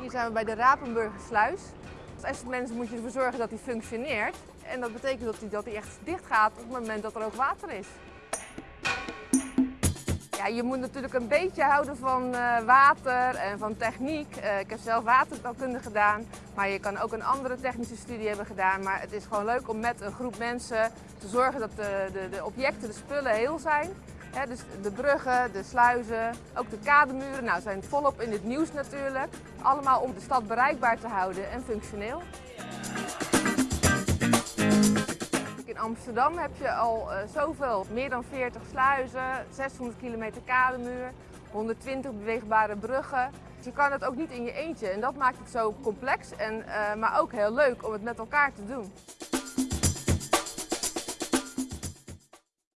Hier zijn we bij de Rapenburgersluis. Als Essenmensen moet je ervoor zorgen dat die functioneert. En dat betekent dat die, dat die echt dicht gaat op het moment dat er ook water is. Ja, je moet natuurlijk een beetje houden van eh, water en van techniek. Eh, ik heb zelf waterbouwkunde gedaan, maar je kan ook een andere technische studie hebben gedaan. Maar het is gewoon leuk om met een groep mensen te zorgen dat de, de, de objecten, de spullen heel zijn. Dus de bruggen, de sluizen, ook de kademuren nou, zijn volop in het nieuws natuurlijk. Allemaal om de stad bereikbaar te houden en functioneel. In Amsterdam heb je al uh, zoveel, meer dan 40 sluizen, 600 kilometer kademuur, 120 beweegbare bruggen. Je kan het ook niet in je eentje en dat maakt het zo complex, en, uh, maar ook heel leuk om het met elkaar te doen.